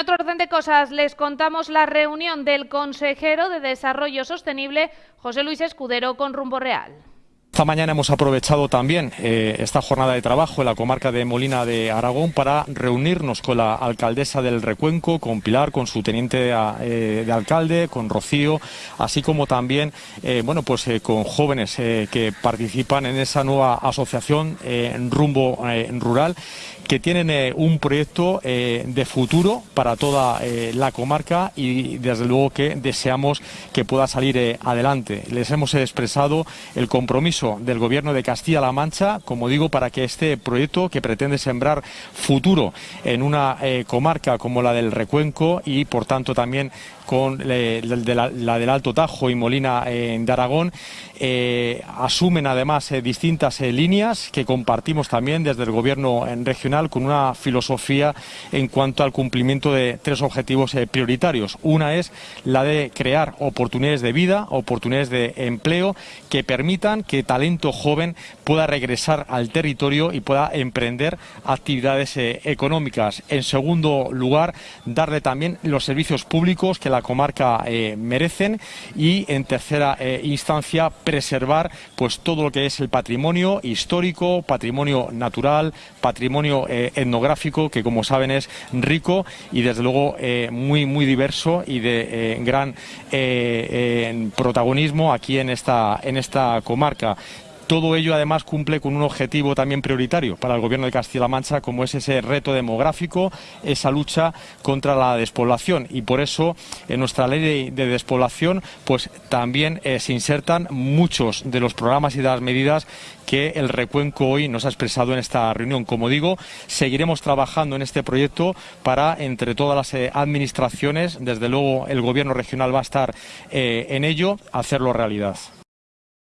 otro orden de cosas, les contamos la reunión del consejero de Desarrollo Sostenible, José Luis Escudero, con Rumbo Real. Esta mañana hemos aprovechado también eh, esta jornada de trabajo en la comarca de Molina de Aragón para reunirnos con la alcaldesa del Recuenco, con Pilar, con su teniente eh, de alcalde, con Rocío, así como también eh, bueno, pues, con jóvenes que participan en esa nueva asociación en rumbo rural que tienen un proyecto de futuro para toda la comarca y desde luego que deseamos que pueda salir adelante. Les hemos expresado el compromiso del Gobierno de Castilla-La Mancha, como digo, para que este proyecto que pretende sembrar futuro en una eh, comarca como la del Recuenco y, por tanto, también con eh, la, del Alto Tajo y Molina eh, de Aragón, asumen además distintas líneas que compartimos también desde el Gobierno regional con una filosofía en cuanto al cumplimiento de tres objetivos prioritarios. Una es la de crear oportunidades de vida, oportunidades de empleo que permitan que talento joven pueda regresar al territorio y pueda emprender actividades eh, económicas. En segundo lugar, darle también los servicios públicos que la comarca eh, merecen y en tercera eh, instancia preservar pues todo lo que es el patrimonio histórico, patrimonio natural, patrimonio etnográfico que como saben es rico y desde luego muy muy diverso y de gran protagonismo aquí en esta en esta comarca. Todo ello además cumple con un objetivo también prioritario para el Gobierno de Castilla-La Mancha, como es ese reto demográfico, esa lucha contra la despoblación. Y por eso en nuestra ley de, despoblación pues también eh, se insertan muchos de los programas y de las medidas que el Recuenco hoy nos ha expresado en esta reunión. Como digo, seguiremos trabajando en este proyecto para, entre todas las eh, administraciones, desde luego el Gobierno regional va a estar eh, en ello, hacerlo realidad.